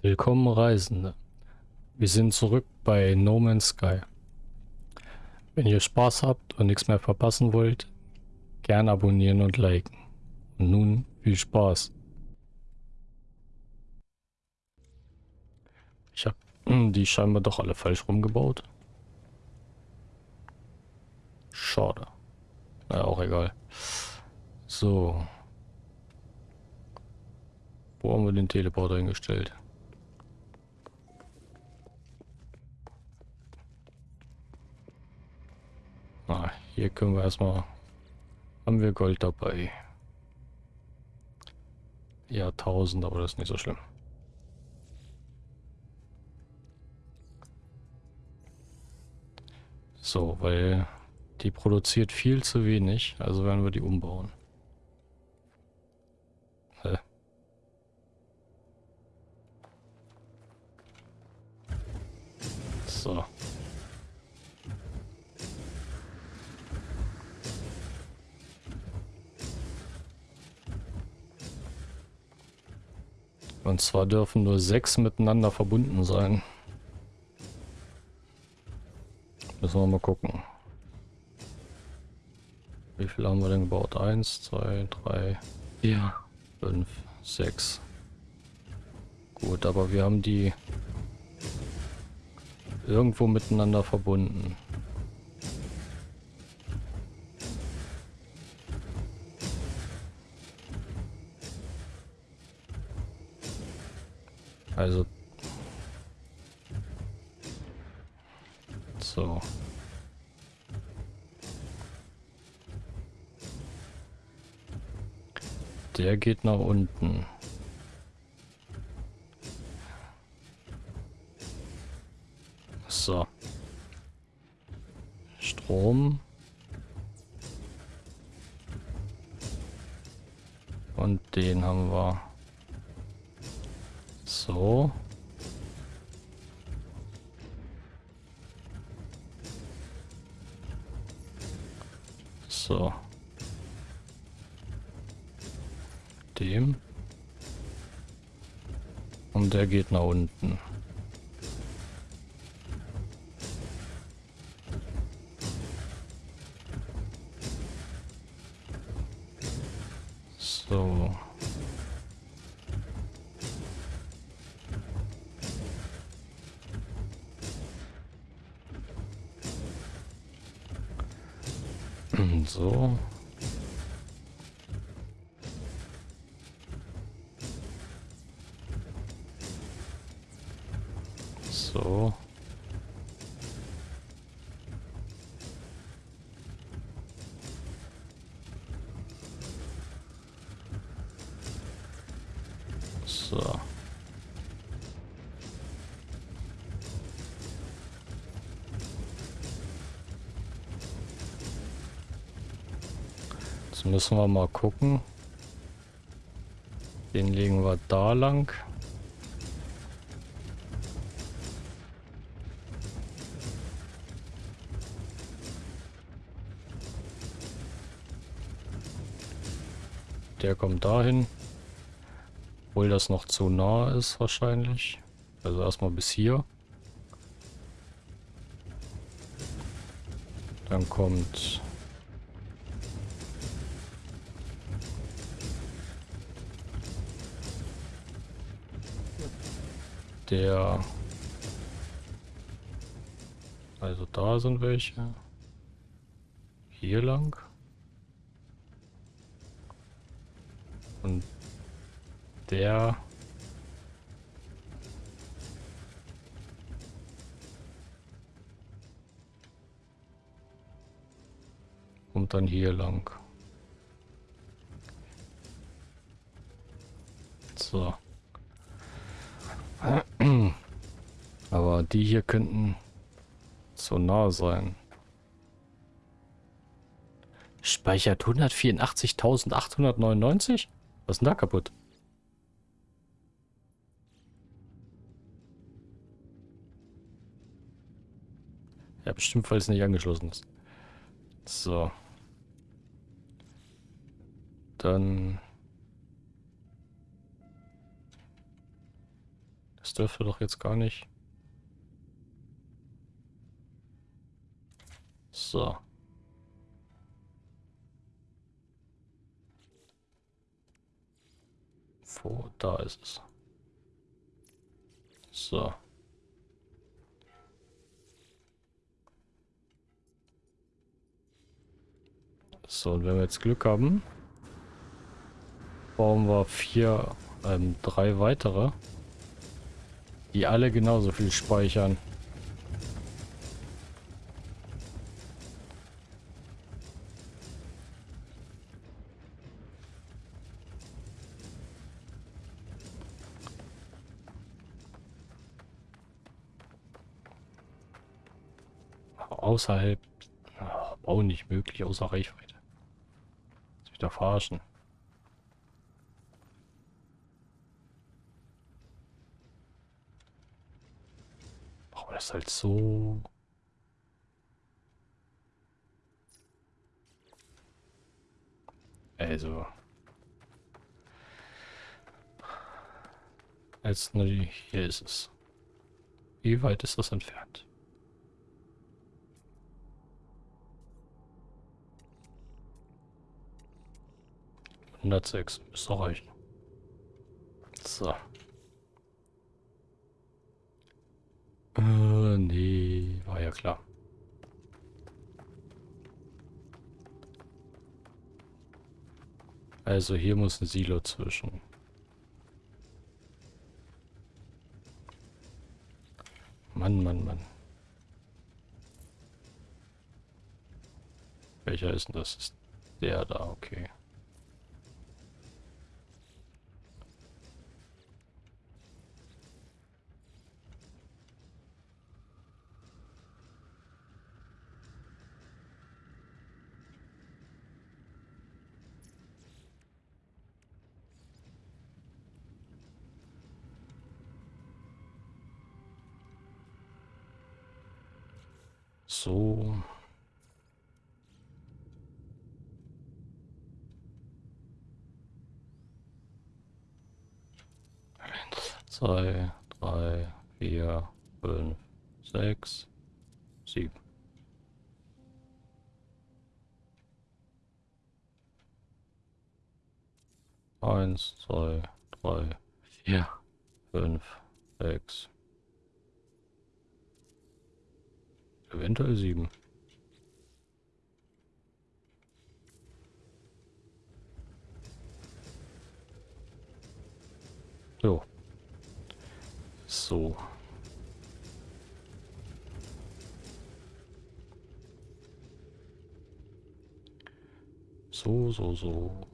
Willkommen Reisende. Wir sind zurück bei No Man's Sky. Wenn ihr Spaß habt und nichts mehr verpassen wollt, gern abonnieren und liken. Und nun viel Spaß. Ich habe die scheinbar doch alle falsch rumgebaut. Schade. Naja, auch egal. So. Wo haben wir den Teleporter hingestellt? Ah, hier können wir erstmal... Haben wir Gold dabei. Ja, 1000, aber das ist nicht so schlimm. So, weil die produziert viel zu wenig, also werden wir die umbauen. Hä? So. Und zwar dürfen nur sechs miteinander verbunden sein. Müssen wir mal gucken. Wie viel haben wir denn gebaut? Eins, zwei, drei, vier, fünf, sechs. Gut, aber wir haben die irgendwo miteinander verbunden. Also. So. Der geht nach unten. So. Strom. Und den haben wir. So. So. Dem. Und der geht nach unten. So. So. So. So. Jetzt müssen wir mal gucken. Den legen wir da lang. Der kommt dahin. Obwohl das noch zu nah ist wahrscheinlich. Also erstmal bis hier. Dann kommt der... Also da sind welche. Hier lang. Und der... Und dann hier lang. So. Aber die hier könnten so nah sein. Speichert 184.899? Was ist denn da kaputt? Ja, bestimmt, weil es nicht angeschlossen ist. So. Dann... Das dürfte doch jetzt gar nicht. So. Wo? Da ist es. So. So, und wenn wir jetzt Glück haben, bauen wir vier, ähm, drei weitere, die alle genauso viel speichern. Außerhalb, oh, Bau nicht möglich, außer Reichweite. Sich da verarschen. Machen wir das halt so. Also. Jetzt nur die, hier ist es. Wie weit ist das entfernt? 106. Müsste reichen. So. Äh, nee, war ja klar. Also hier muss ein Silo zwischen. Mann, Mann, Mann. Welcher ist denn das? Ist der da, okay. 2, 3, 4, 5, 6, 7. Eins, zwei, drei, vier, fünf, sechs. Eventuell sieben. So. So. So, so, so.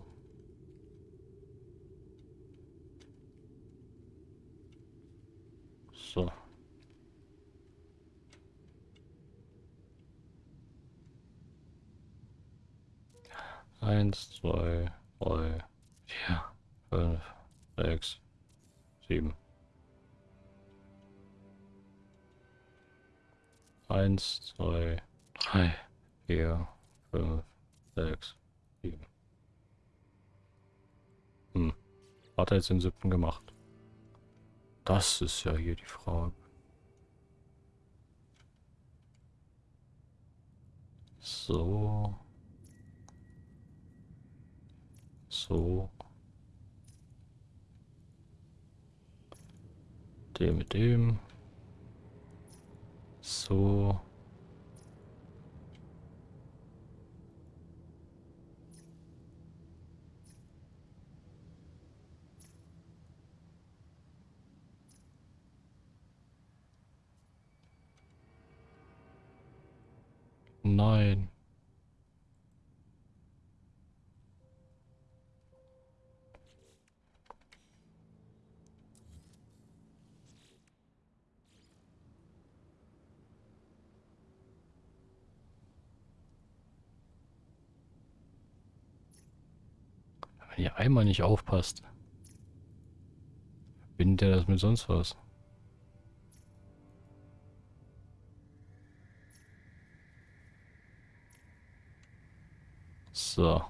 So. Eins, zwei, drei, vier, fünf, sechs, sieben. Eins, zwei, drei, vier, fünf, sechs, sieben. Hm. Hat er jetzt den siebten gemacht? Das ist ja hier die Frage. So. So. Dem mit dem. So. Nein. Wenn ihr einmal nicht aufpasst, bindet er das mit sonst was. So.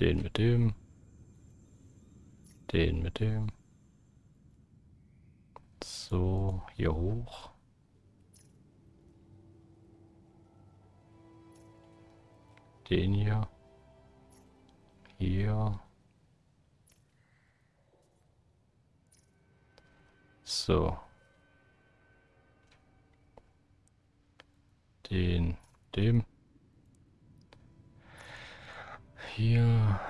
Den mit dem. Den mit dem. So, hier hoch. Den hier. Hier. So. Den, dem. Hier.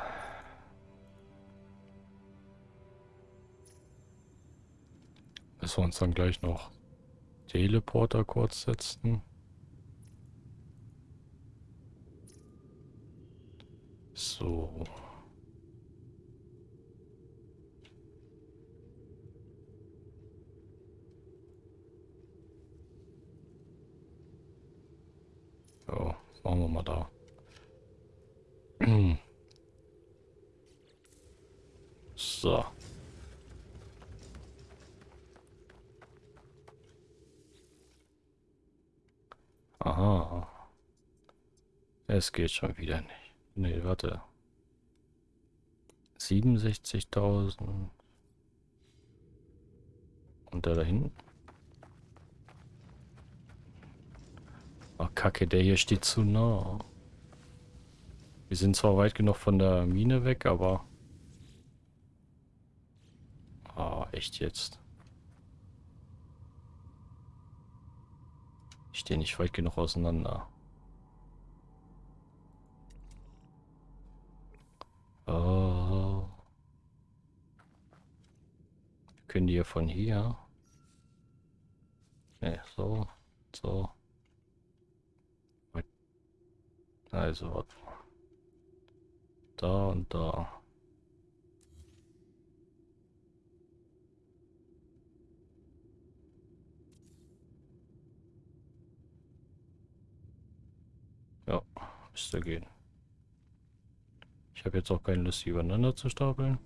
Müssen wir uns dann gleich noch Teleporter kurz setzen. So. Ja, machen wir mal da. So. Aha. Es geht schon wieder nicht. Nee, warte. 67.000. Und der da hinten? Ach, kacke, der hier steht zu nah. Wir sind zwar weit genug von der Mine weg, aber... Ah, echt jetzt. Ich stehe nicht weit genug auseinander. Oh. Können die ja von hier? Ne, so, so. Also, da und da. Ja, müsste gehen. Ich habe jetzt auch keine Lust, die übereinander zu stapeln.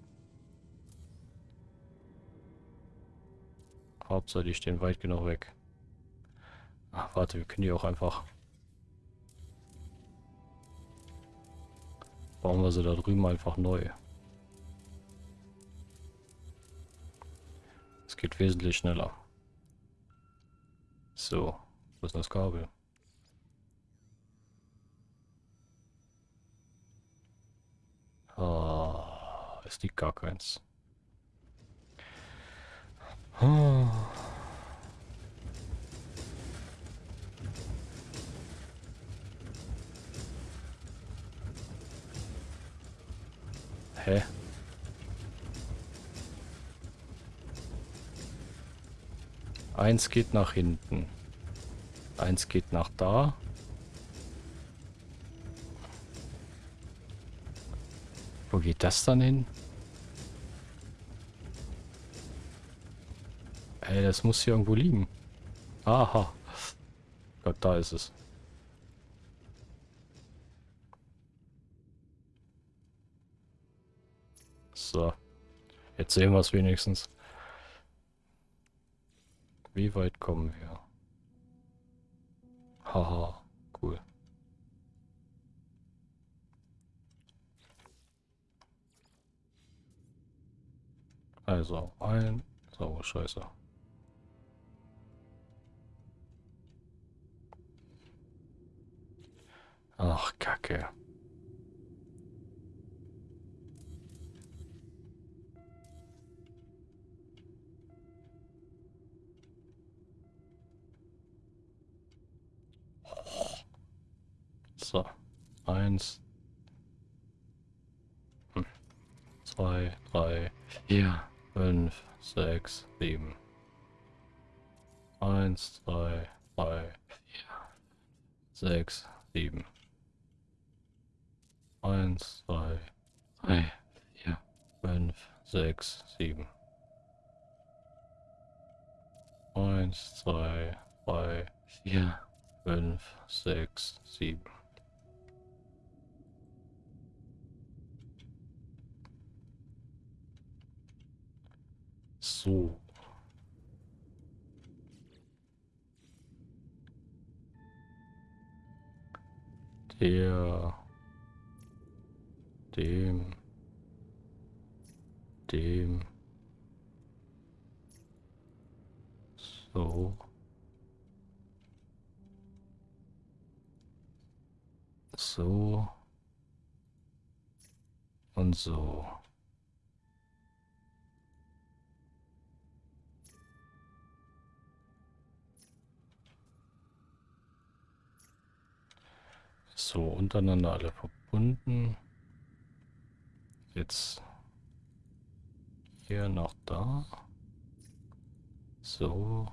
Hauptsache, die stehen weit genug weg. Ach, warte, wir können die auch einfach... Bauen wir sie da drüben einfach neu. Es geht wesentlich schneller. So, wo ist das Kabel? Ah, es liegt gar keins. Ah. Hä? Eins geht nach hinten. Eins geht nach da. Wo geht das dann hin? Ey, das muss hier irgendwo liegen. Aha. Gott, da ist es. So. Jetzt sehen wir es wenigstens. Wie weit kommen wir? Haha, Also ein. So, scheiße. Ach, Kacke. So, eins, hm. zwei, drei, ja. 5, 6, 7. 1, 2, 3, 4, 6, 7. 1, 2, 3, 4, 5, 6, 7. 1, 2, 3, 4, 5, 6, 7. So. Der dem dem. So. So. Und so. So, untereinander alle verbunden. Jetzt hier noch da. So.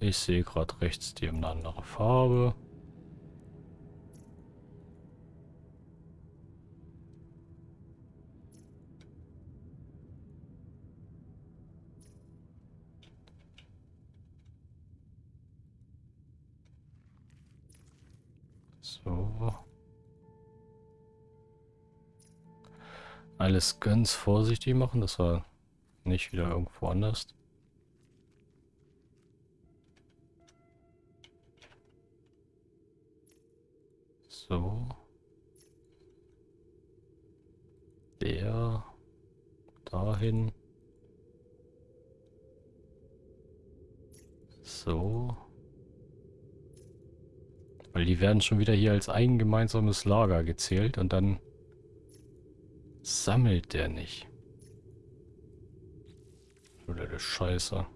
Ich sehe gerade rechts die eine andere Farbe. So. Alles ganz vorsichtig machen, dass wir nicht wieder irgendwo anders. So. Der dahin. So. Weil die werden schon wieder hier als ein gemeinsames Lager gezählt und dann sammelt der nicht. Oder der Scheiße.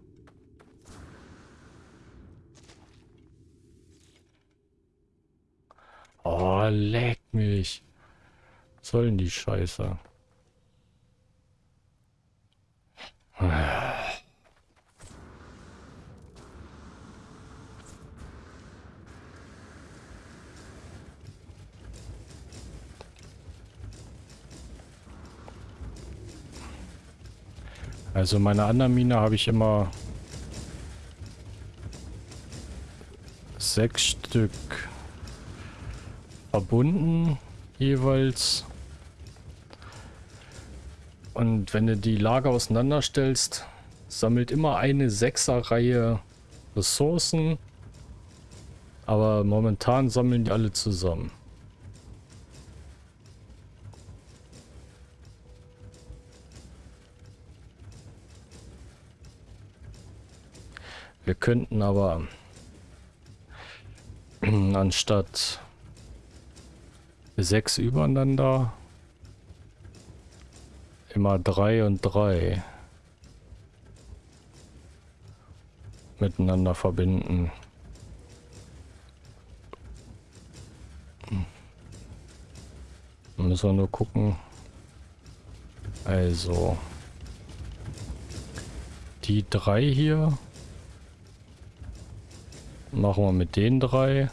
Oh, leck mich. Was soll denn die Scheiße? Also meine anderen Mine habe ich immer sechs Stück verbunden jeweils. Und wenn du die Lager auseinanderstellst, sammelt immer eine Sechserreihe Ressourcen. Aber momentan sammeln die alle zusammen. Wir könnten aber anstatt sechs übereinander immer drei und drei miteinander verbinden. Müssen wir nur gucken. Also die drei hier Machen wir mit den drei.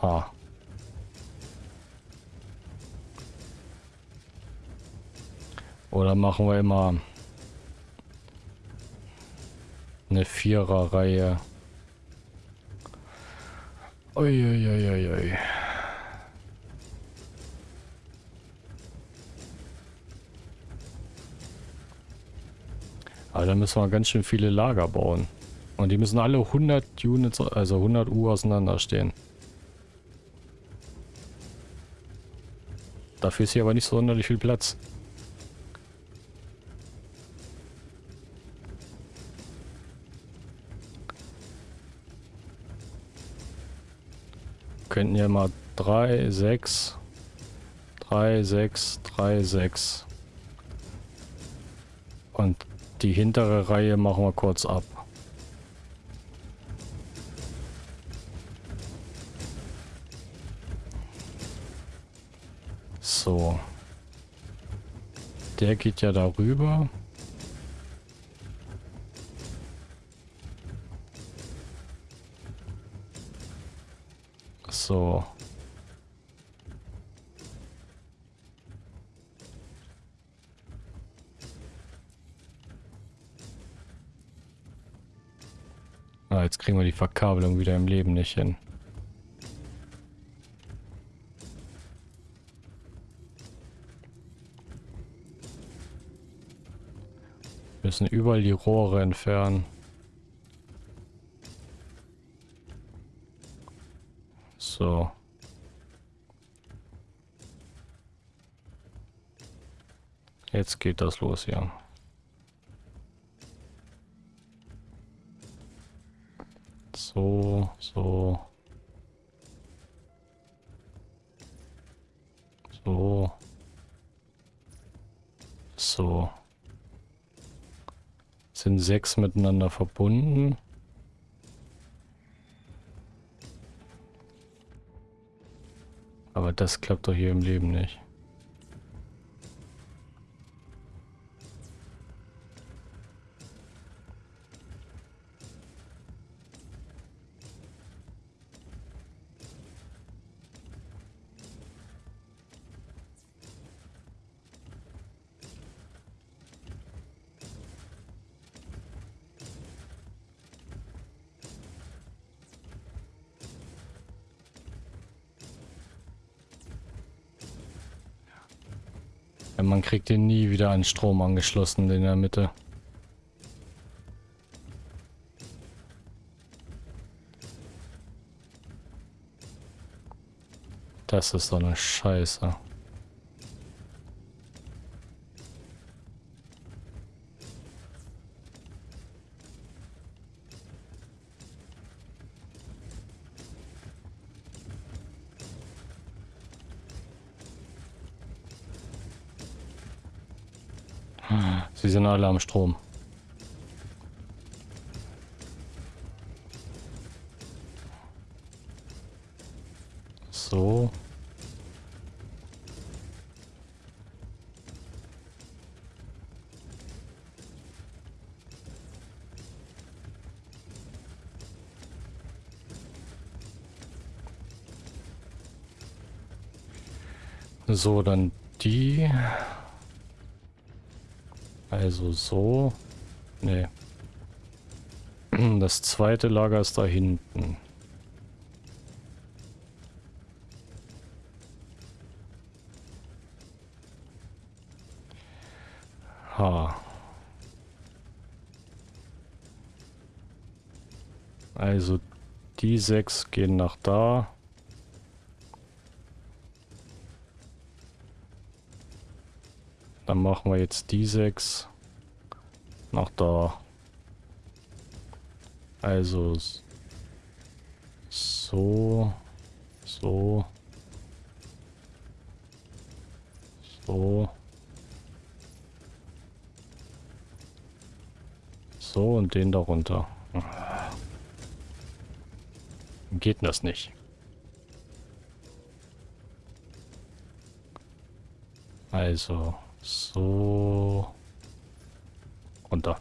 Ha. Oder machen wir immer eine Vierer-Reihe. Uiuiuiui. Aber da müssen wir ganz schön viele Lager bauen. Und die müssen alle 100 Units, also 100 U auseinander stehen. Dafür ist hier aber nicht so sonderlich viel Platz. Könnten ja mal 3, 6, 3, 6, 3, 6 und die hintere Reihe machen wir kurz ab. So. Der geht ja darüber. So. kriegen wir die Verkabelung wieder im Leben nicht hin. Wir müssen überall die Rohre entfernen. So. Jetzt geht das los, ja. So, so. So. Sind sechs miteinander verbunden. Aber das klappt doch hier im Leben nicht. Man kriegt den nie wieder an Strom angeschlossen in der Mitte. Das ist so eine Scheiße. Alle am Strom. So. So, dann Also so. Nee. Das zweite Lager ist da hinten. Ha. Also die sechs gehen nach da. Dann machen wir jetzt die sechs nach da. Also so, so, so, so und den darunter. Geht das nicht? Also so. Runter.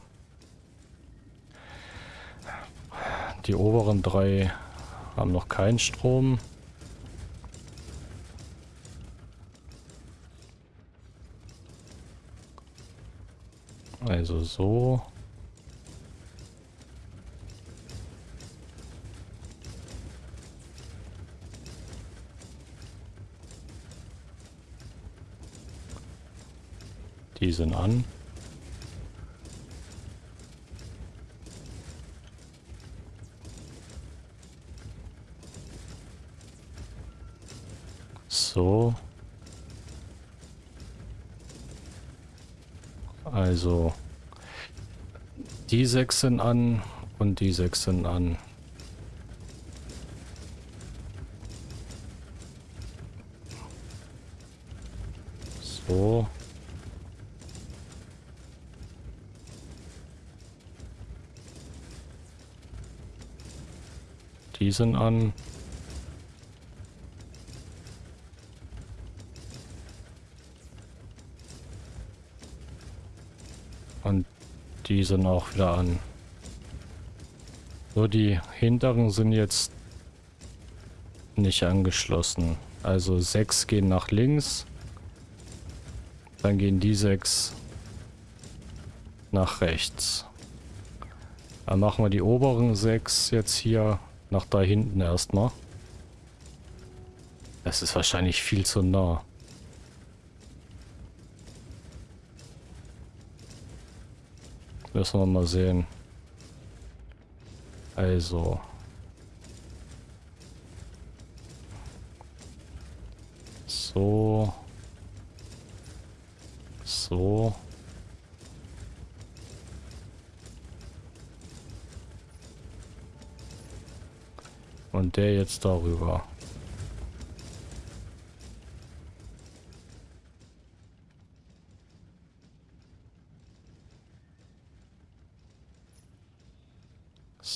Die oberen drei haben noch keinen Strom. Also so. Die sind an. So. Also die sechs sind an und die sechs sind an. So. Die sind an. Und die sind auch wieder an. So, die hinteren sind jetzt nicht angeschlossen. Also sechs gehen nach links. Dann gehen die sechs nach rechts. Dann machen wir die oberen sechs jetzt hier nach da hinten erstmal. Das ist wahrscheinlich viel zu nah. Müssen wir mal sehen. Also. So. So. Und der jetzt darüber.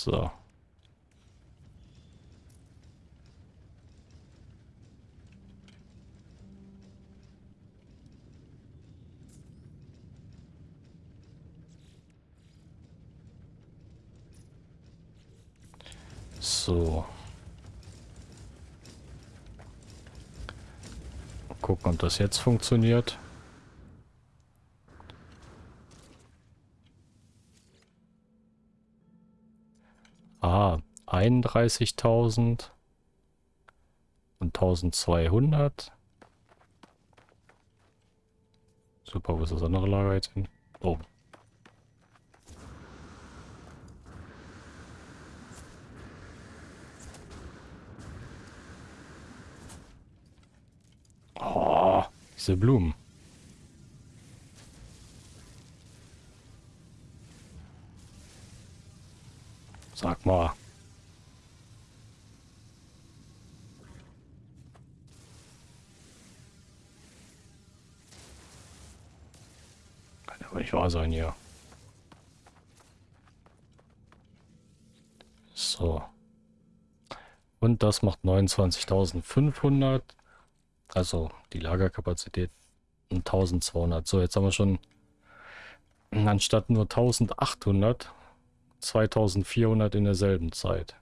So. So. Gucken, ob das jetzt funktioniert. Ah, 31.000 und 1200. Super, wo ist das andere Lager jetzt hin? Oh. Oh, diese Blumen. Sag mal. Kann aber nicht wahr sein hier. So. Und das macht 29.500. Also die Lagerkapazität 1200. So, jetzt haben wir schon anstatt nur 1800 2400 in derselben Zeit.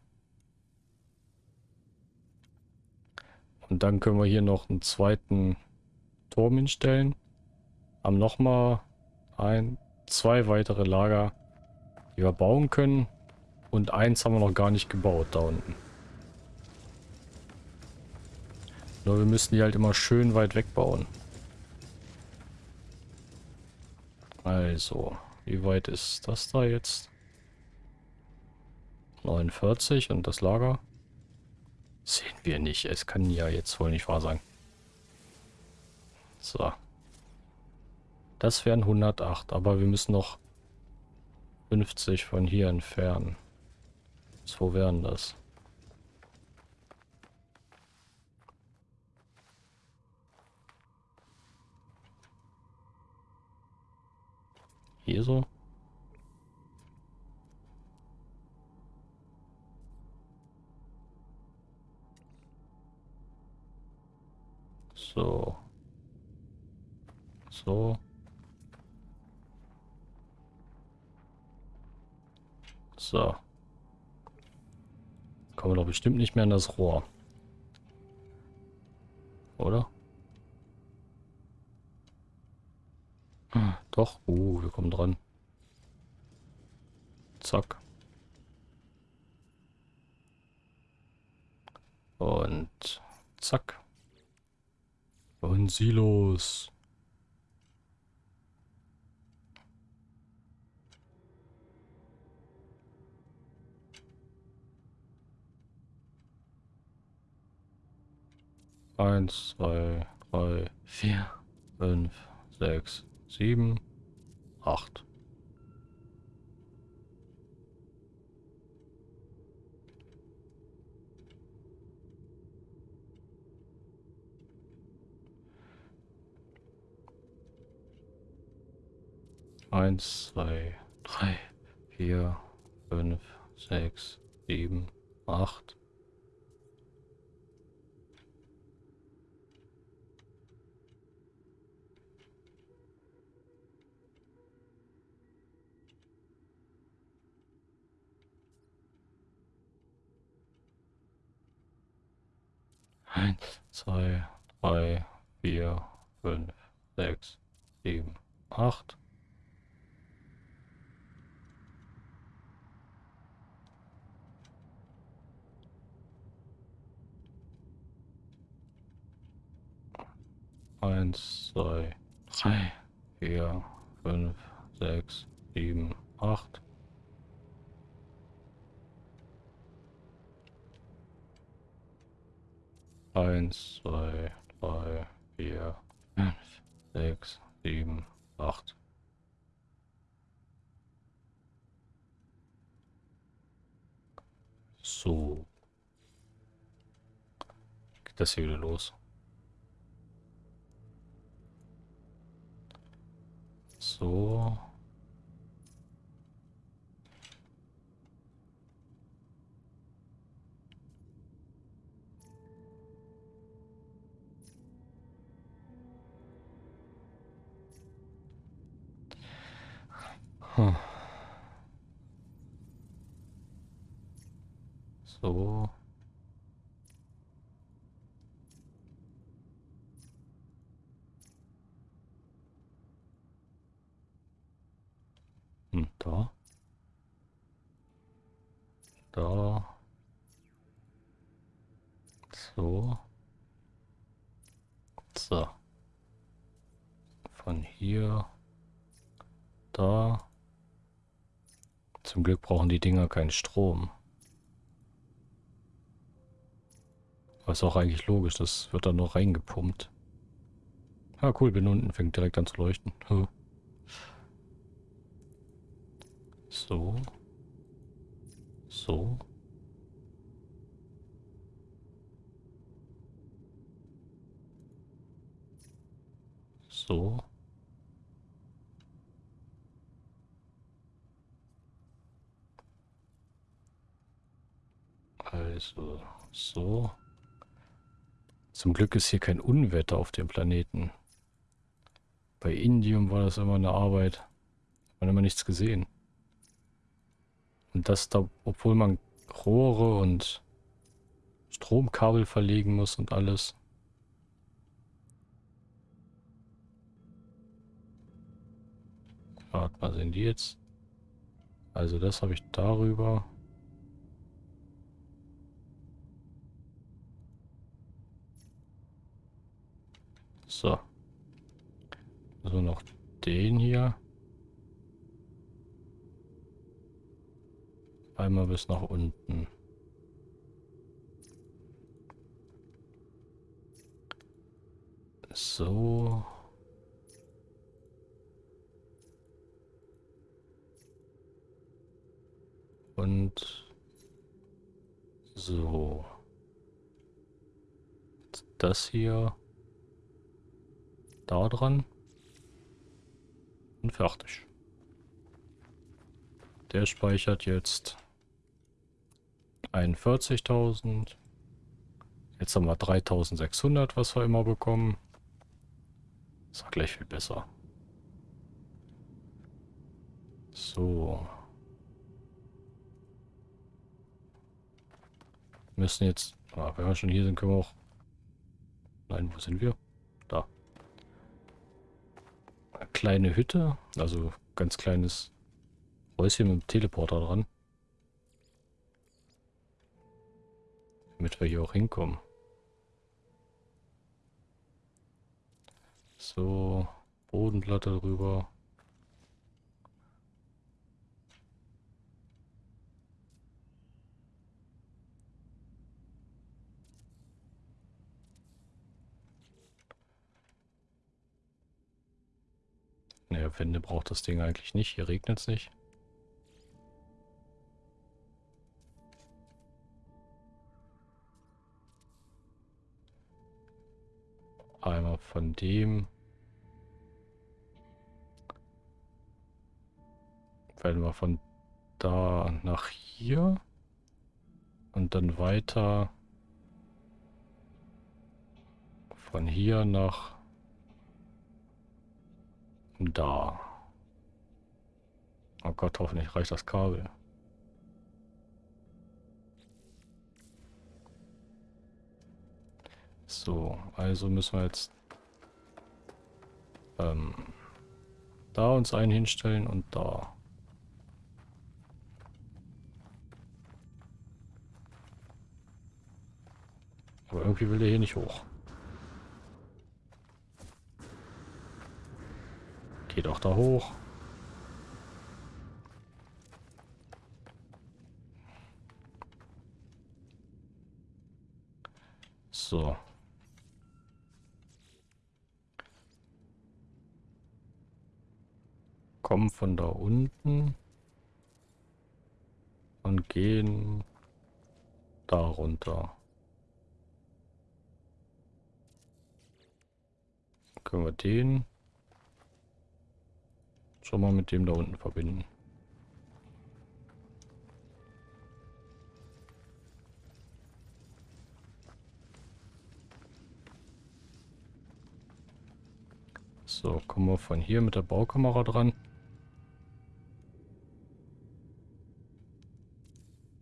Und dann können wir hier noch einen zweiten Turm hinstellen. Haben nochmal ein, zwei weitere Lager, die wir bauen können. Und eins haben wir noch gar nicht gebaut da unten. Nur wir müssen die halt immer schön weit wegbauen. Also, wie weit ist das da jetzt? 49 und das Lager? Sehen wir nicht. Es kann ja jetzt wohl nicht wahr sein. So. Das wären 108, aber wir müssen noch 50 von hier entfernen. So wären das. Hier so? So. So. So. Kommen wir doch bestimmt nicht mehr an das Rohr. Oder? Hm, doch. Uh, wir kommen dran. Zack. Und zack. Silos. Eins, zwei, drei, vier, fünf, sechs, sieben, acht. Eins, zwei, drei, vier, fünf, sechs, sieben, acht. Eins, zwei, drei, vier, fünf, sechs, sieben, acht. Eins, zwei, drei, vier, fünf, sechs, sieben, acht. Eins, zwei, drei, vier, fünf, sechs, sieben, acht. So. Geht das hier wieder los? So. Hm. So. Glück brauchen die Dinger keinen Strom. Was auch eigentlich logisch, das wird dann noch reingepumpt. Ah, cool, bin unten, fängt direkt an zu leuchten. So. So. So. Also, so. Zum Glück ist hier kein Unwetter auf dem Planeten. Bei Indium war das immer eine Arbeit. Hat man immer nichts gesehen. Und das da, obwohl man Rohre und Stromkabel verlegen muss und alles. Warte mal, sind die jetzt? Also das habe ich darüber. So. So noch den hier. Einmal bis nach unten. So. Und so. Das hier da dran. Und fertig. Der speichert jetzt 41.000. Jetzt haben wir 3.600, was wir immer bekommen. Ist auch gleich viel besser. So. Wir müssen jetzt... Ah, wenn wir schon hier sind, können wir auch... Nein, wo sind wir? Kleine Hütte. Also ganz kleines Häuschen mit dem Teleporter dran. Damit wir hier auch hinkommen. So, Bodenplatte drüber. Naja, Wände braucht das Ding eigentlich nicht. Hier regnet es nicht. Einmal von dem. Werden wir von da nach hier. Und dann weiter von hier nach da. Oh Gott, hoffentlich reicht das Kabel. So, also müssen wir jetzt ähm, da uns einen hinstellen und da. Aber irgendwie will der hier nicht hoch. Geh doch da hoch. So. Kommen von da unten und gehen da runter. Können wir den schon mal mit dem da unten verbinden. So, kommen wir von hier mit der Baukamera dran.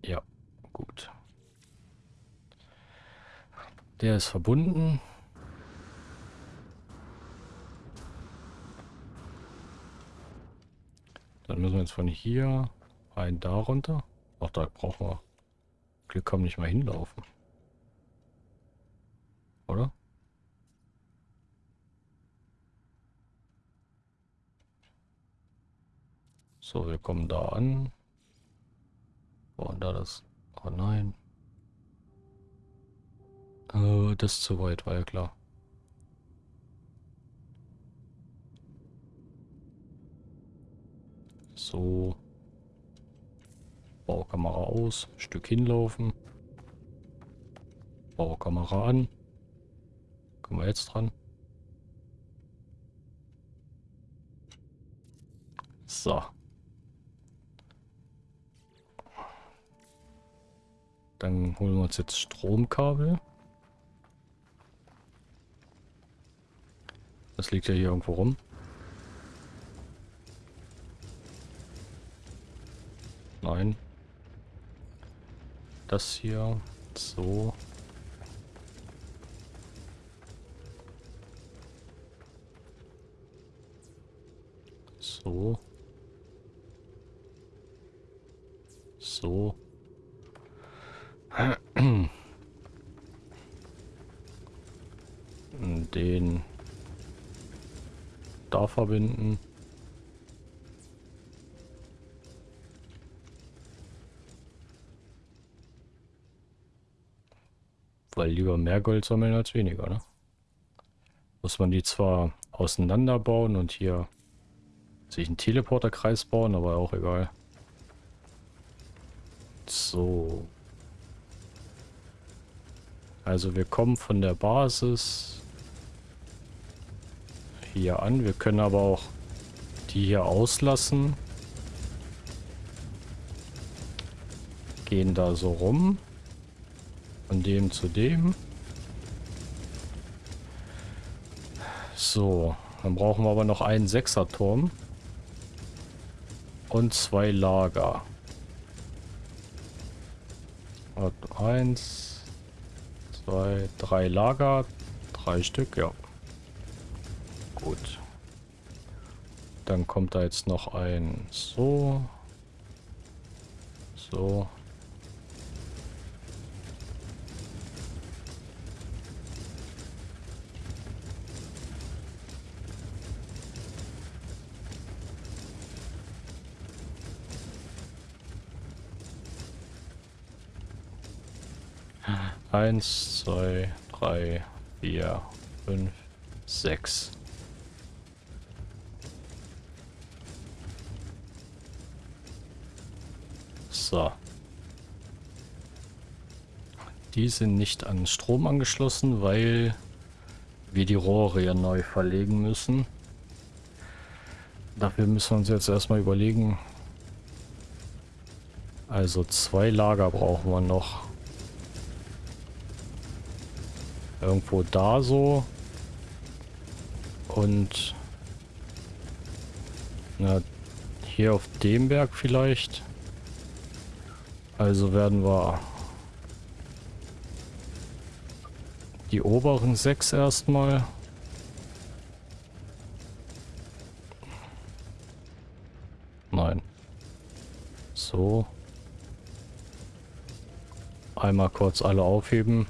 Ja, gut. Der ist verbunden. Dann müssen wir jetzt von hier ein da runter. Ach, da brauchen wir Glück haben nicht mal hinlaufen. Oder? So, wir kommen da an. Und da das? Oh nein. Äh, das ist zu weit, war ja klar. So. Baukamera aus. Stück hinlaufen. Baukamera an. Kommen wir jetzt dran. So. Dann holen wir uns jetzt Stromkabel. Das liegt ja hier irgendwo rum. Nein. Das hier. So. So. So. Den da verbinden. Weil lieber mehr Gold sammeln als weniger, ne? Muss man die zwar auseinanderbauen und hier sich einen Teleporterkreis bauen, aber auch egal. So. Also wir kommen von der Basis hier an. Wir können aber auch die hier auslassen. Gehen da so rum. Von dem zu dem. So, dann brauchen wir aber noch einen Sechserturm. Und zwei Lager. Eins, zwei, drei Lager. Drei Stück, ja. Gut. Dann kommt da jetzt noch ein so. So. Eins, zwei, drei, vier, fünf, sechs. So. Die sind nicht an Strom angeschlossen, weil wir die Rohre ja neu verlegen müssen. Dafür müssen wir uns jetzt erstmal überlegen. Also zwei Lager brauchen wir noch. Irgendwo da so. Und na, hier auf dem Berg vielleicht. Also werden wir die oberen sechs erstmal. Nein. So. Einmal kurz alle aufheben.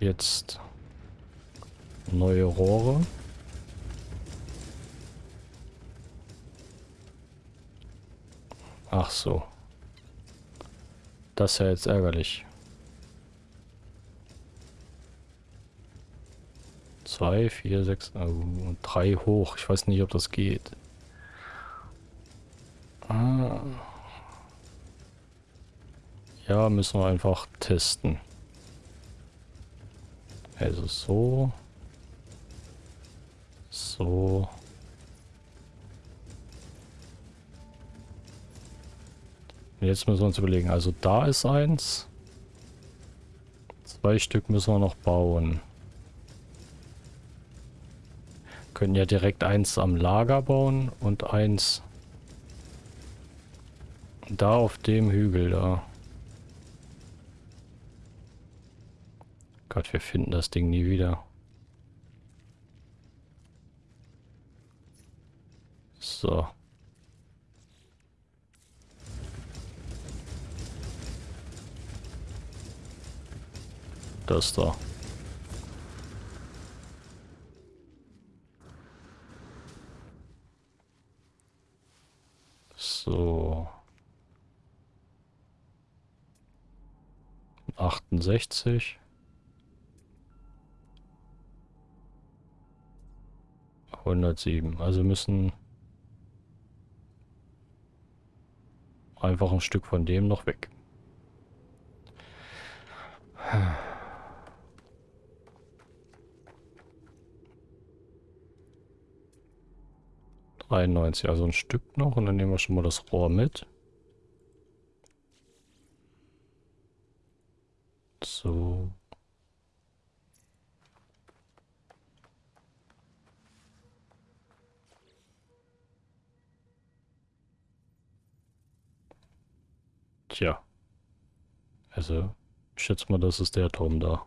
Jetzt neue Rohre. Ach so. Das ist ja jetzt ärgerlich. 2, 4, 6, oh, 3 hoch. Ich weiß nicht, ob das geht. Ah. Ja, müssen wir einfach testen. Also so. So. Jetzt müssen wir uns überlegen. Also da ist eins. Zwei Stück müssen wir noch bauen. Können ja direkt eins am Lager bauen und eins da auf dem Hügel da. Gott, wir finden das Ding nie wieder. So. Das da. So. 68. 107. Also müssen einfach ein Stück von dem noch weg. 93, also ein Stück noch und dann nehmen wir schon mal das Rohr mit. So. Tja. Also, ich schätze mal, das ist der Turm da.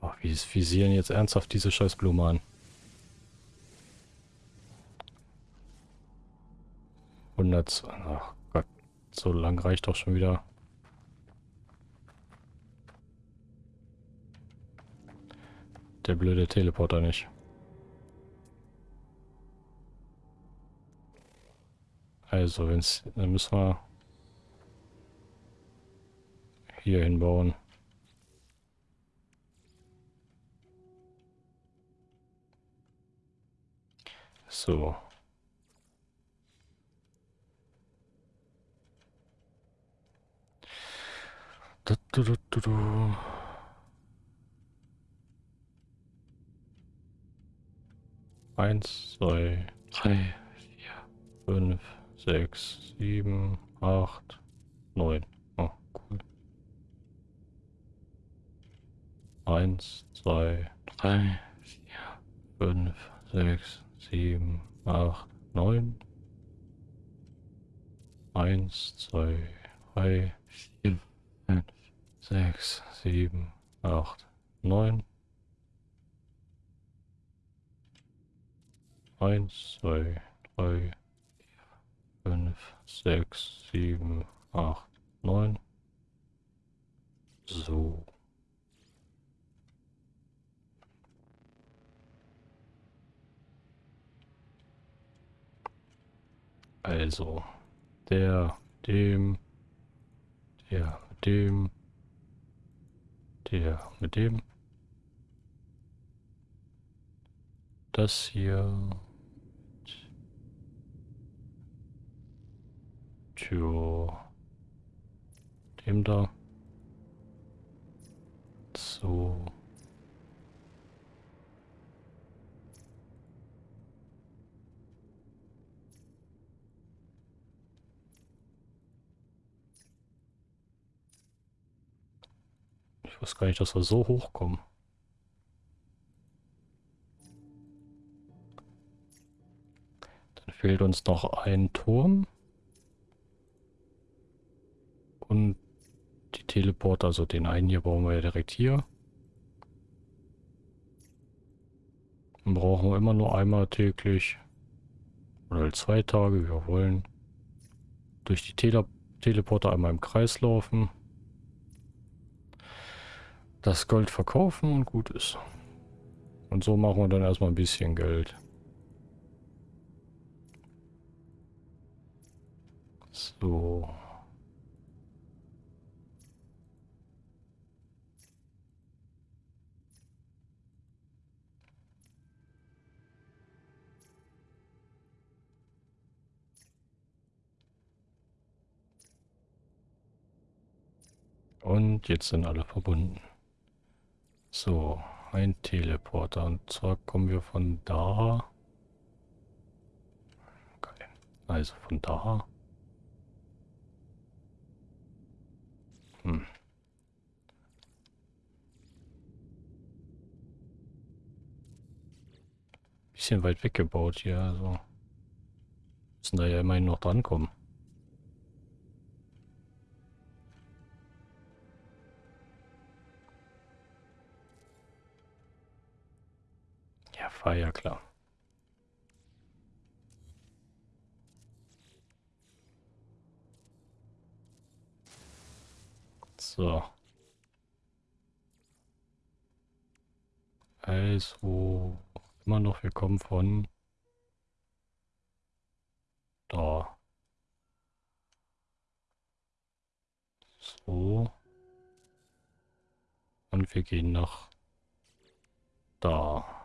Ach, wie visieren jetzt ernsthaft diese scheiß Blume an? 100. Ach Gott, so lang reicht doch schon wieder. Der blöde Teleporter nicht. Also, wenn's, dann müssen wir hier hinbauen. So. Du, du, du, du. Eins, zwei, drei, vier, fünf, sechs, sieben, acht, neun. Oh, cool. Eins, zwei, drei, vier, fünf, sechs, sieben, acht, neun. Eins, zwei, drei, vier, fünf, sechs, sieben, acht, neun. Eins, zwei, drei, 5, 6, 7, 8, 9. So. Also, der, dem, der, dem, der, mit dem. Das hier Tja. Dem da. So. Ich weiß gar nicht, dass wir so hochkommen. Dann fehlt uns noch ein Turm. Und die Teleporter, also den einen hier bauen wir ja direkt hier. Dann brauchen wir immer nur einmal täglich oder zwei Tage, wie wir wollen, durch die Tele Teleporter einmal im Kreis laufen das Gold verkaufen und gut ist. Und so machen wir dann erstmal ein bisschen Geld. So. Und jetzt sind alle verbunden. So, ein Teleporter. Und zwar kommen wir von da. Okay. Also von da. Hm. Bisschen weit weggebaut hier, also. Müssen da ja immerhin noch drankommen. War ja klar. So. Also, immer noch, wir kommen von da. So. Und wir gehen nach da.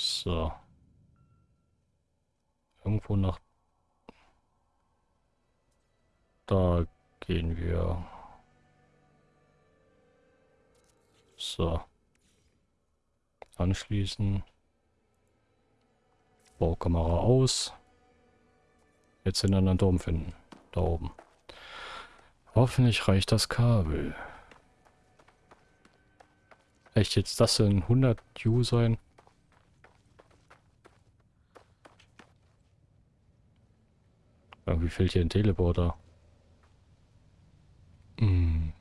So. Irgendwo nach da gehen wir. So. Anschließen. Baukamera aus. Jetzt den anderen Turm finden. Da oben. Hoffentlich reicht das Kabel. Echt jetzt das in 100 U sein? Irgendwie fehlt hier ein Teleporter. Hm.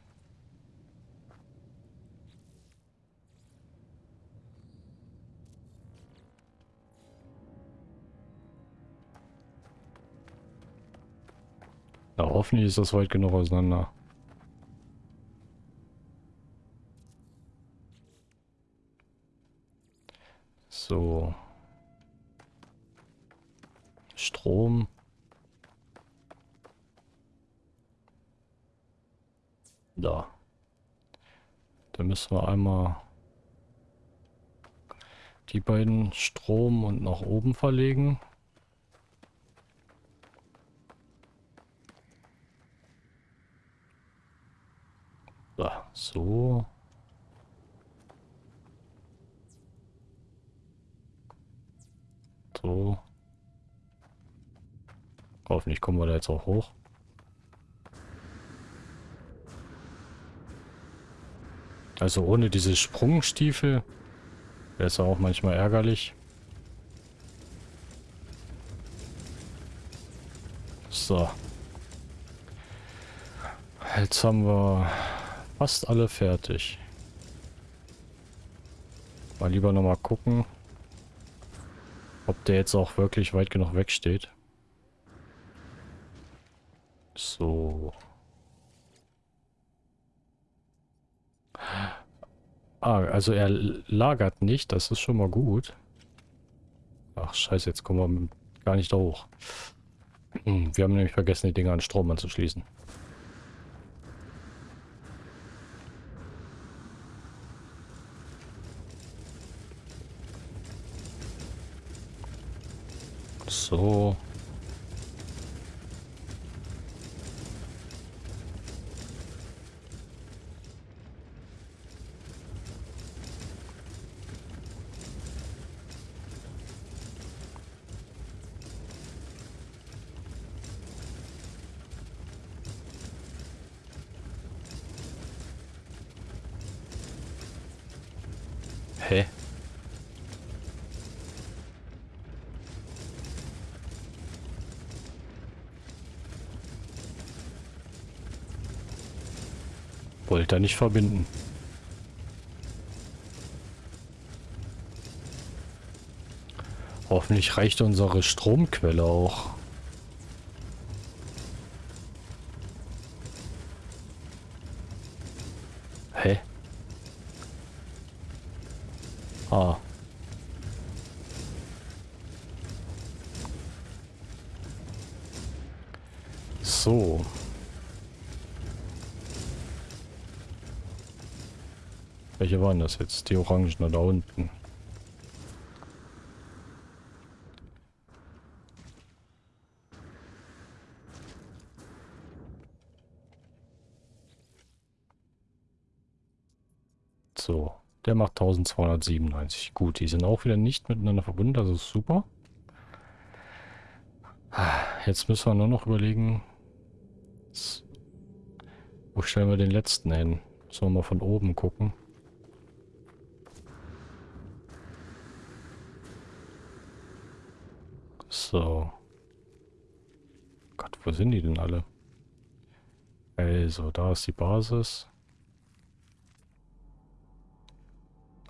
Na, hoffentlich ist das weit genug auseinander. So. Strom. Da. Da müssen wir einmal die beiden Strom und nach oben verlegen. So. So. Hoffentlich kommen wir da jetzt auch hoch. Also ohne diese Sprungstiefel wäre es auch manchmal ärgerlich. So. Jetzt haben wir fast alle fertig. Mal lieber nochmal gucken, ob der jetzt auch wirklich weit genug wegsteht. So. Ah, also er lagert nicht, das ist schon mal gut. Ach scheiße, jetzt kommen wir gar nicht da hoch. Hm, wir haben nämlich vergessen, die Dinger an Strom anzuschließen. So. Hä? Wollte er nicht verbinden. Hoffentlich reicht unsere Stromquelle auch. waren das jetzt? Die Orangen da unten. So, der macht 1297. Gut, die sind auch wieder nicht miteinander verbunden, das ist super. Jetzt müssen wir nur noch überlegen, wo stellen wir den letzten hin? Sollen wir mal von oben gucken? Sind die denn alle? Also, da ist die Basis.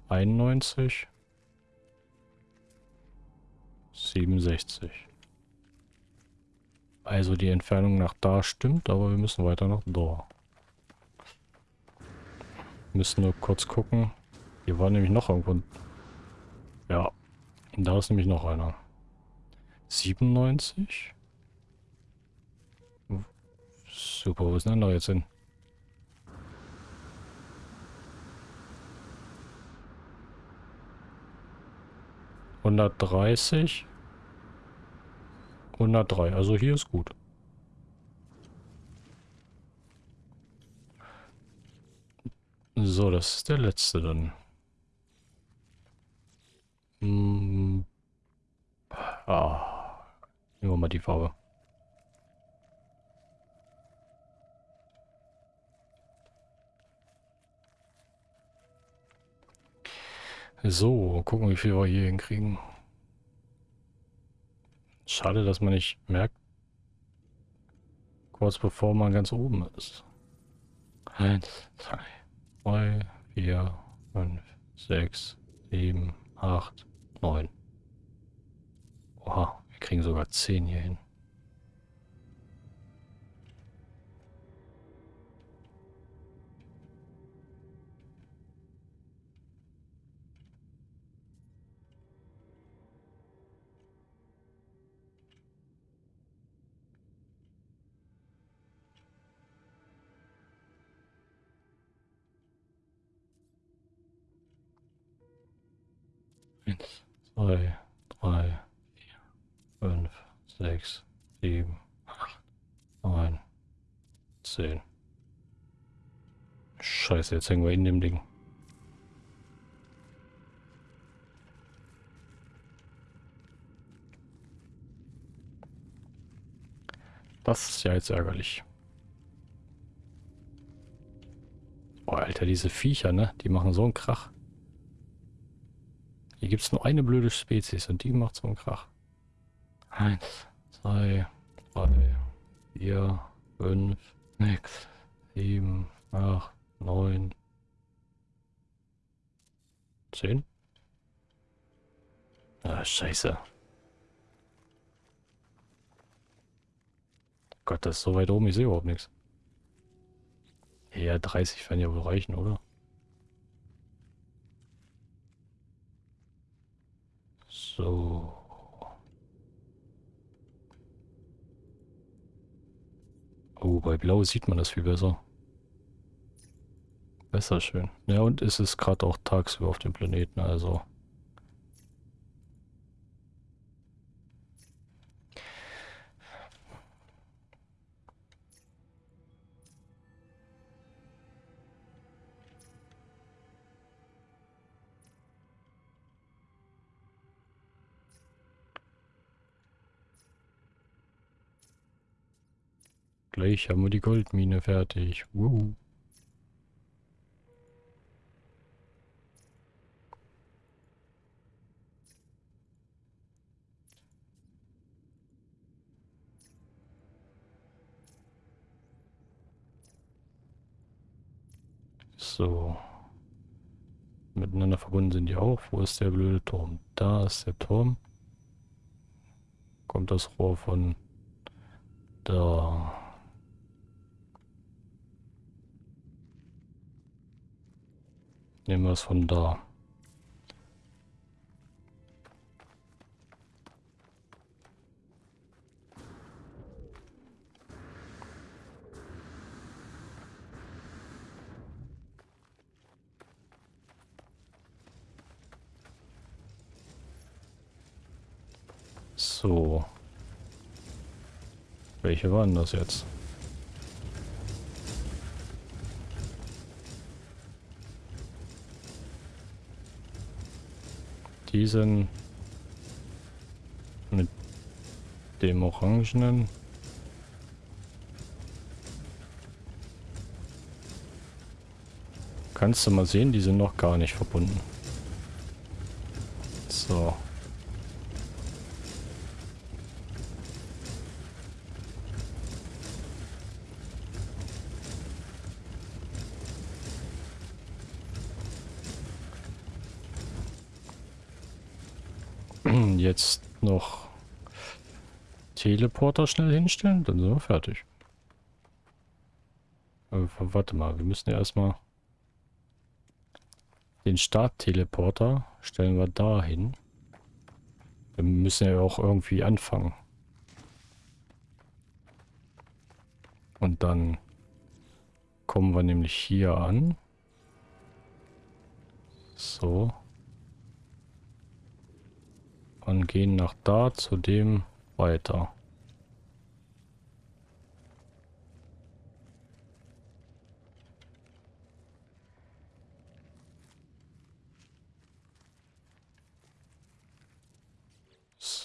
91. 67. Also die Entfernung nach da stimmt, aber wir müssen weiter nach da. Müssen nur kurz gucken. Hier war nämlich noch irgendwo... Ja, da ist nämlich noch einer. 97? Super, wo ist denn der jetzt hin? Hundertdreißig. 103, also hier ist gut. So, das ist der letzte dann. Hm. Ah. Nehmen wir mal die Farbe. So, gucken, wie viel wir hier hinkriegen. Schade, dass man nicht merkt, kurz bevor man ganz oben ist. Eins, zwei, drei, vier, fünf, sechs, sieben, acht, neun. Oha, wir kriegen sogar zehn hier hin. Eins, zwei, drei, vier, fünf, sechs, sieben, acht, neun, zehn. Scheiße, jetzt hängen wir in dem Ding. Das ist ja jetzt ärgerlich. Boah, Alter, diese Viecher, ne? Die machen so einen Krach. Hier gibt es nur eine blöde Spezies und die macht so einen Krach. Eins, zwei, drei, vier, fünf, sechs, sieben, acht, neun, zehn. Ah, scheiße. Gott, das ist so weit oben, ich sehe überhaupt nichts. Ja, 30 werden ja wohl reichen, oder? So. Oh, bei Blau sieht man das viel besser. Besser schön. Ja, und es ist gerade auch tagsüber auf dem Planeten, also Gleich haben wir die Goldmine fertig. Wuhu. So. Miteinander verbunden sind die auch. Wo ist der blöde Turm? Da ist der Turm. Kommt das Rohr von da. Nehmen wir es von da. So. Welche waren das jetzt? Diesen mit dem Orangenen. Kannst du mal sehen, die sind noch gar nicht verbunden. So. Jetzt noch Teleporter schnell hinstellen, dann sind wir fertig. Aber warte mal, wir müssen ja erstmal den Startteleporter stellen wir da hin. Wir müssen ja auch irgendwie anfangen. Und dann kommen wir nämlich hier an. So. Und gehen nach da zu dem weiter.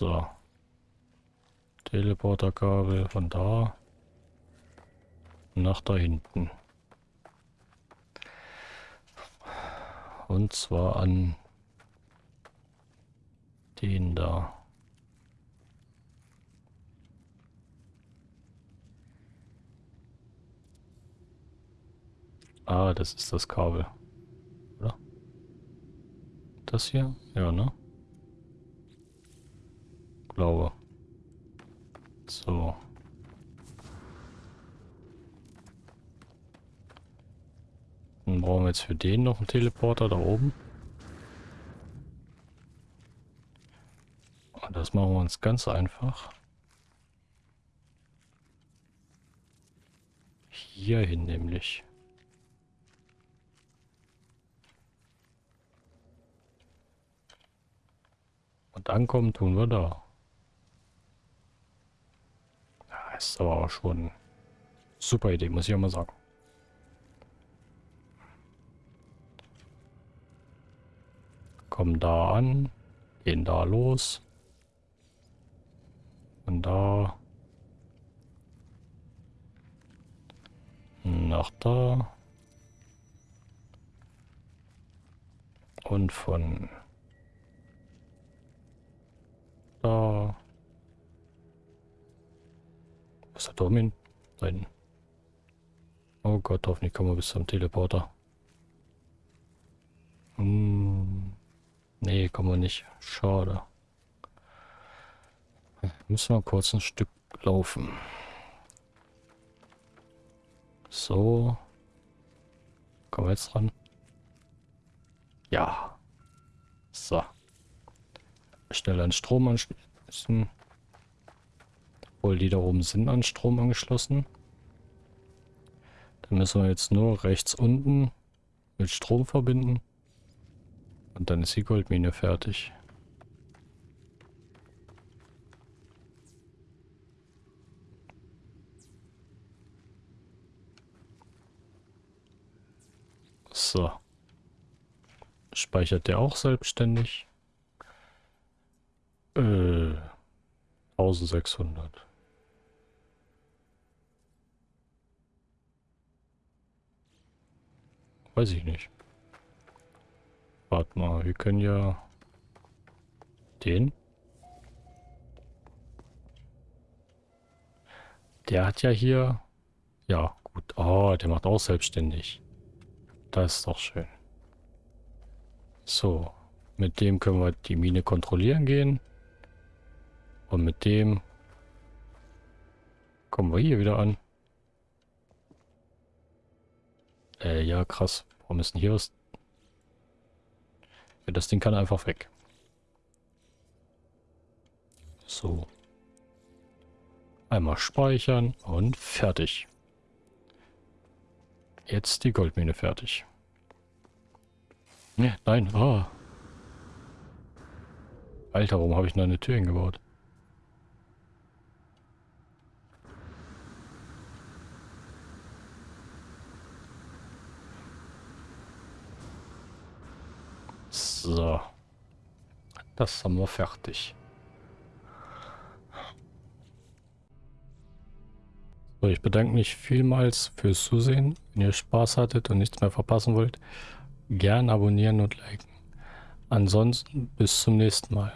So. Teleporterkabel von da nach da hinten. Und zwar an den da. Ah, das ist das Kabel. Oder? Das hier? Ja, ne? Glaube. So. Dann brauchen wir jetzt für den noch einen Teleporter da oben. Und das machen wir uns ganz einfach. Hierhin nämlich. Und ankommen tun wir da. Ist aber auch schon super Idee, muss ich auch mal sagen. Kommen da an, gehen da los. Und da. Nach da. Und von da ist der Turm hin? Da hinten. Oh Gott, hoffentlich kommen wir bis zum Teleporter. Hm. Nee, kommen wir nicht. Schade. Müssen wir kurz ein Stück laufen. So. Kommen wir jetzt dran? Ja. So. Schnell an Strom anschließen. Obwohl die da oben sind an Strom angeschlossen. Dann müssen wir jetzt nur rechts unten mit Strom verbinden. Und dann ist die Goldmine fertig. So. Speichert der auch selbstständig? Äh, 1600. Weiß ich nicht. Warte mal, wir können ja den. Der hat ja hier... Ja, gut. Oh, der macht auch selbstständig. Das ist doch schön. So. Mit dem können wir die Mine kontrollieren gehen. Und mit dem kommen wir hier wieder an. Äh, ja, krass. Warum ist denn hier was? Ja, das Ding kann einfach weg. So. Einmal speichern und fertig. Jetzt die Goldmine fertig. Ne, nein, oh. Alter, warum habe ich noch eine Tür hingebaut? So. Das haben wir fertig. So, ich bedanke mich vielmals fürs Zusehen. Wenn ihr Spaß hattet und nichts mehr verpassen wollt, gern abonnieren und liken. Ansonsten bis zum nächsten Mal.